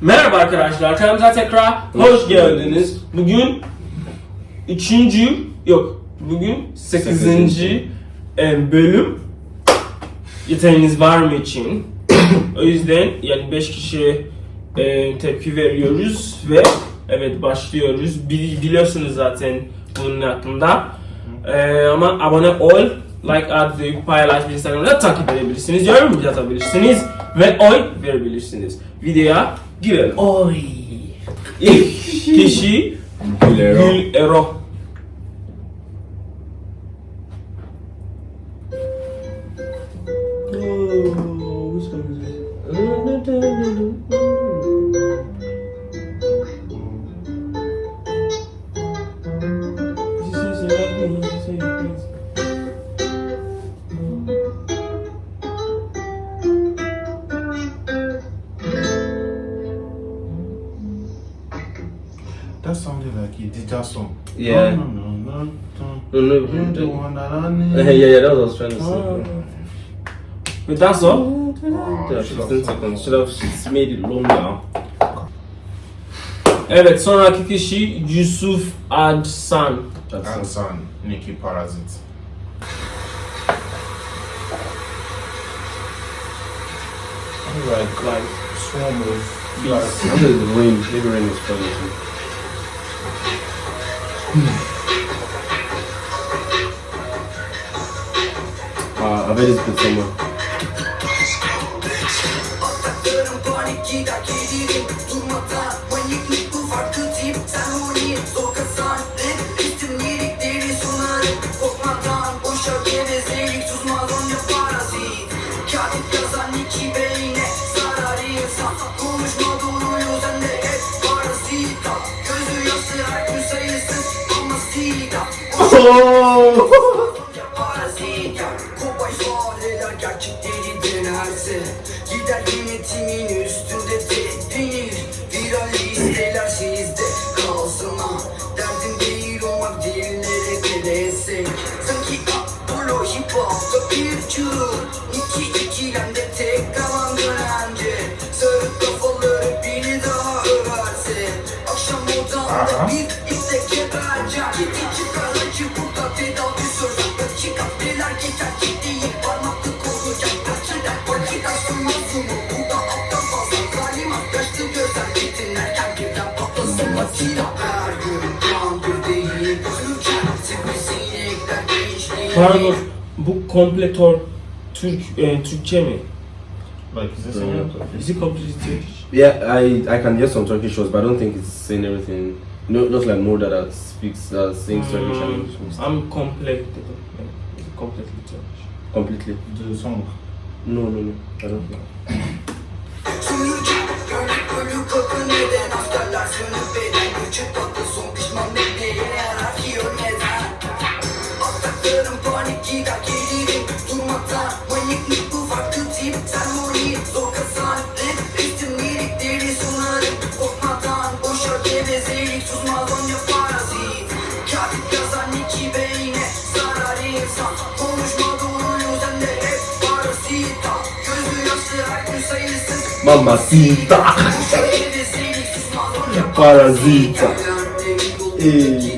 Merhaba arkadaşlar, kanalımıza tekrar hoş geldiniz. Bugün üçüncü, yok bugün sekizinci e, bölüm yeteneğiniz var mı için. o yüzden yani beş kişi e, tepki veriyoruz ve evet başlıyoruz. Bili- Biliyorsunuz zaten bunun hakkında. E, ama abone ol, like at, ve paylaş, Instagram'da takip edebilirsiniz, yorum yazabilirsiniz ve oy verebilirsiniz. Videoya Gil. Oy. Kişi. Gil Ero. Gil sounded like a Dija song. Yeah. No, no, no, no, No, no, no. You're the no. one that I yeah, need. yeah, that was what I was trying to say. But oh. that's all. Oh, yeah, 15 seconds. Should have made it longer. Evet sonraki kişi Yusuf Adsan. That's And son, Nikki Parasite. Alright, Like swarm of Beats. I think the rain, maybe rain is funny Hmm. Uh, I've already been somewhere. Odamda bir Pardon bu kompletor Türk e, Türkçe mi? Like, is this in your Is it completely Turkish? Yeah, I I can hear some Turkish shows, but I don't think it's saying everything. No, just like more that speaks, that sings Turkish and English mostly. I'm complete. Is completely Turkish? completely. The song. No, no, no, I don't know. Gevezelik Susmaz onca parazit Katip yazan iki beyne Zarar insan Konuşma doğruyu sende hep parazita Gözü yaşlı her gün sayısız Mamacita. Parazita. Ey.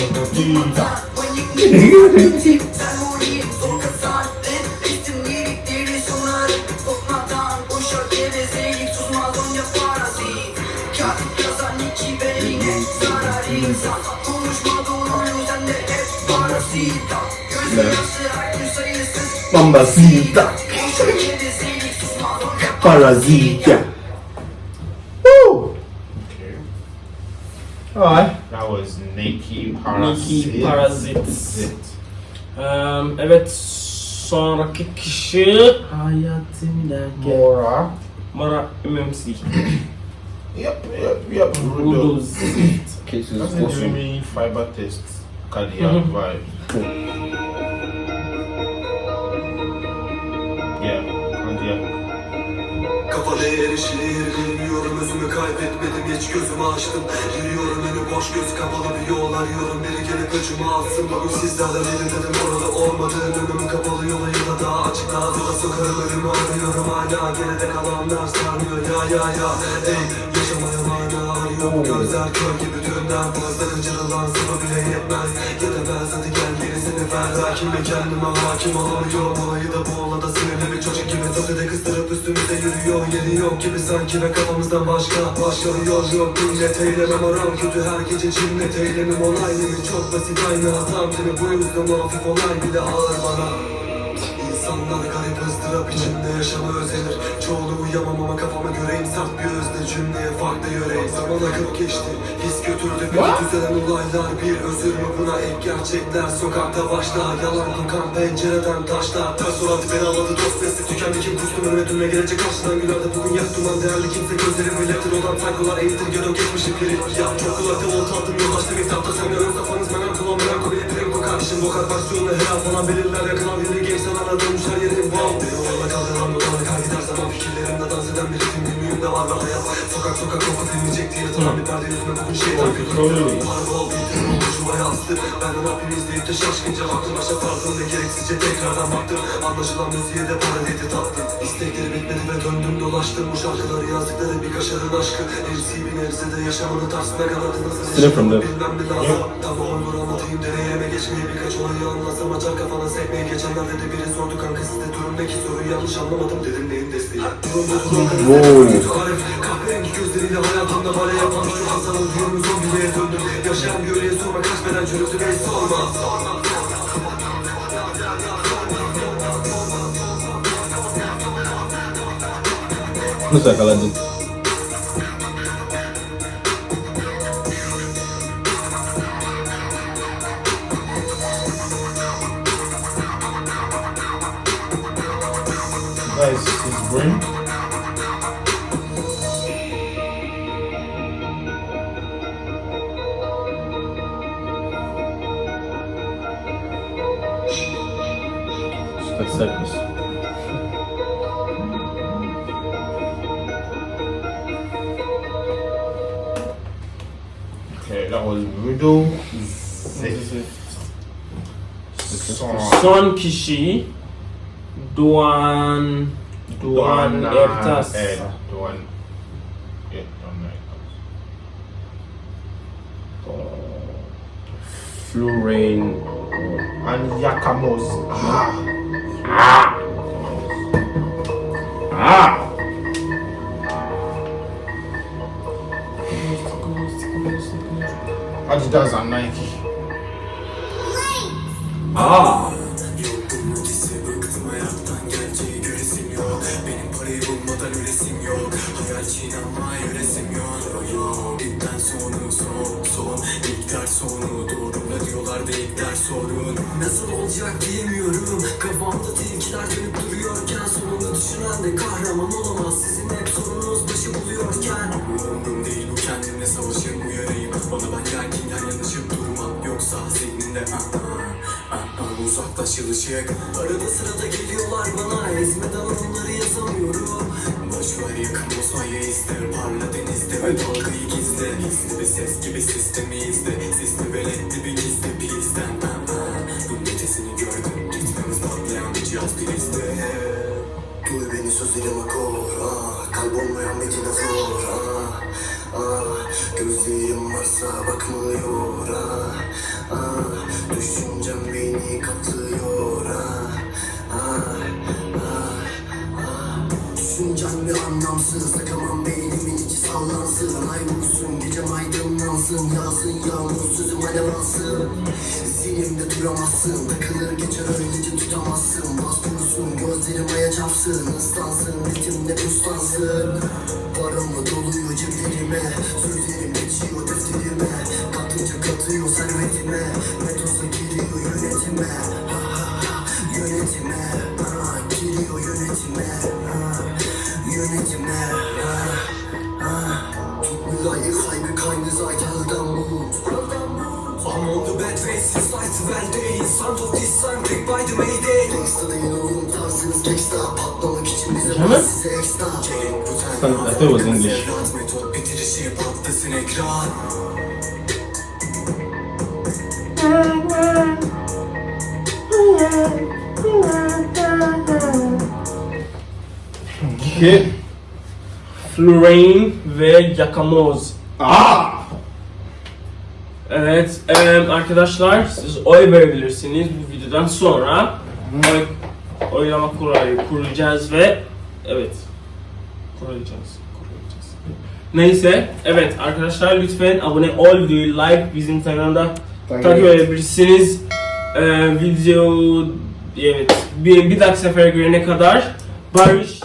Hep parazita. Woo! Okay. Alright. Nikki Parazit. Nikki Parazit. Zit. Eee, evet sonraki kişi hayatımdaki Mora. Mara MMC. Yep, yep, yep. Rudo. İt's a awesome. dreamy fiber test. Cardiac Mhm. vibe. Yeah, cardiac. Özümü kaybetmedim hiç gözümü açtım. Yürüyorum önü boş göz kapalı bir yol arıyorum. Biri gelip öcümü alsın bugün sizlerden biri dedim orada olmadığın önüm kapalı yola ya da daha açık daha da sokarım ölümü arıyorum. Hala Geride kalanlar sarmıyor ya ya ya. Ey yaşamaya mana arıyorum. Gözler kör gibi dünden Gözlerin cırılan sıvı bile yetmez. Ben hadi Belki mi kendime hakim olamıyorum. Olayı da bu olada sinirli çocuk gibi Tepede kıstırıp üstümüze yürüyor Yeri yok gibi sanki ve kafamızdan başka yol yok. Millet eylemem aram Kötü her gece cinnet eylemim olaylı Çok basit aynı hatam seni bu yüzden hafif olay bile ağır bana ızdırap içinde yaşama özenir Çoğunu uyamam ama kafama göreyim sert bir özne cümleye farklı yöreyim Zaman akıp geçti his götürdü bir düzelen olaylar Bir özür mü buna? Ek gerçekler sokakta başlar. Yalan kokan pencereden taşlar. Ters surat beni aladı dost nesli tükendi kim kustum önüme dönme. Gelecek karşıdan gülerdi Bugün yak duman. Değerli kimse gözlerim milletin olan saykolar eğitir gero geçmişim piri Ya çok kulakta volta attım yol açtım iftapta sen yarın kafanız menem versiyonla her an falan belirler yakın al yeri gençler aradığım her yerim wow Beni orada kaldıran buralara kay gider zaman fikirlerimde dans eden bir ritim. Günlüğümde var ve hayat Sokak sokak koku dinleyecek diye. Tamam bir perde yüzüme bugün şeytan Tabii. Parabol bitirim olmuş yuvaya astı Ben de izleyip de şaşkınca baktım. Başa sardım ve gereksizce tekrardan baktım. Anlaşılan müziğe de para dedi tattım İstekleri bitmedi ve döndüm dolaştım. Bu şarkıları yazdıkları bir kaşarın aşkı. Erisi bir nebzede yaşamını tersine kanadı nasıl Still from there. Bilmem mi lazım Tamam olur anlatayım deneyime geçmeyi Birkaç olayı anlatsam açar kafana sekmeyi Geçenlerde de biri sordu kanka sizde durumdaki soruyu yanlış anlamadım. dedim. Neyin desteği? Durum bu durum Wow. Kahverengi gözleriyle hayatımda bale yapan Hasan'ın filmi son buraya döndüm Yaşayan göreyi sorma kaçmadan çözüm beni sorma Sorma Bunu. Guys, this is Brim. Like circus. Okay, that was Rudo. Zit. Son. Son kişi Doğan Doğan Ertas. Ed. Duan. Yeah, Duan Ertas. Florine. And Yakamoz. Ah. Ah! Nasıl olacak Kafamda tilkiler dönüp duruyorken Sonunda düşünen de kahraman olamaz. Sizin hep sorununuz başı buluyorken. Umrum değil bu kendimle savaşırım uyarayım. Bana ben zihninde ah ah ah ah Uzaklaş yılışık Arada sırada geliyorlar bana. Ezmeden onları yazamıyorum. Boşver yakın bozmayı iste Parla denizde ve dalgayı gizle. Hisli bir ses gibi sistemi izle. Sisli veletli bir gizli ah Bunun ötesini gördüm. Ritmimiz patlayan bir cihaz prizde Duy beni sözlerim akor ah, Kalp olmayan bir dinozor. Ah, ah, Gözlerim varsa bakmıyor ah, ah, Düşüncem beni katlıyor ah, ah, ah, ah. Düşüncem bir anlamsız Takamam beynimin içi sallansın. Ay vursun gecem aydınlansın Yağsın yağmur sözüm alemansın Zihnimde duramazsın Takılır geçer öylece tutamazsın. Bas bunu Gözlerim aya çarpsın ıslansın ritimle puslansın Paramı doluyor ceplerime Sözlerim geçiyor defterime. Katınca katıyor servetime. Metoza giriyor yönetime. Ha ha ha yönetime. Ha, Giriyor yönetime. Ha, Yönetime. Ha, ha. Tut keine Zeit, halt am Mut I'm on the bed face, it's the bad day Sound of this song, click by the mayday. Gangsta değil oğlum tarzınız gangsta bize Tamam. I thought it was English. Okay. Florane ve Yakamoz. Ah! Evet em, arkadaşlar siz oy verebilirsiniz bu videodan sonra. Oy, oylama kurayı kuracağız ve evet kuracağız. kuracağız. Neyse evet arkadaşlar lütfen abone ol videoyu like bizim kanalda takip edebilirsiniz. Ee, video evet bir, bir dahaki sefere görene kadar barış